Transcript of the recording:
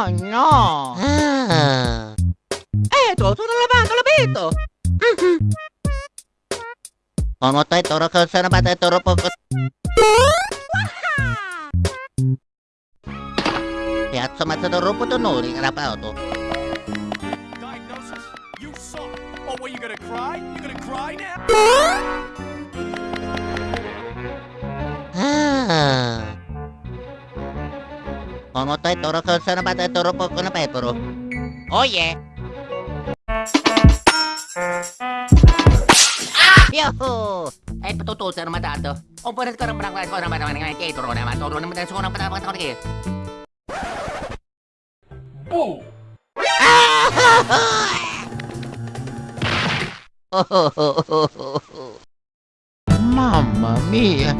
Oh no! Ah. Eto, sono lavato l'abito! Tay toro ko sana ba tay toro po ko. Piazza mazza toro po tonori karapa to. Diagnosis? You suck. Oh, what, you gonna cry? You gonna cry now? Ono tay toro ko sana ba tay toro po ko na petro. Oh yeah! Yo! Ay patutusan naman dato. O pwede ka naman ako naman naman naman kay toro naman toro naman tayo naman naman naman kay. Oh! Mamma mia!